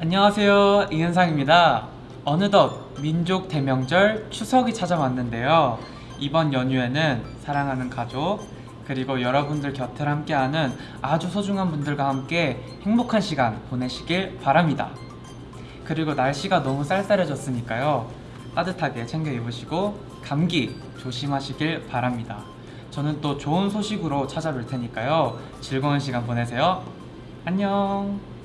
안녕하세요 이은상입니다. 어느덧 민족 대명절 추석이 찾아왔는데요. 이번 연휴에는 사랑하는 가족 그리고 여러분들 곁을 함께하는 아주 소중한 분들과 함께 행복한 시간 보내시길 바랍니다. 그리고 날씨가 너무 쌀쌀해졌으니까요. 따뜻하게 챙겨 입으시고 감기 조심하시길 바랍니다. 저는 또 좋은 소식으로 찾아뵐 테니까요. 즐거운 시간 보내세요. 안녕!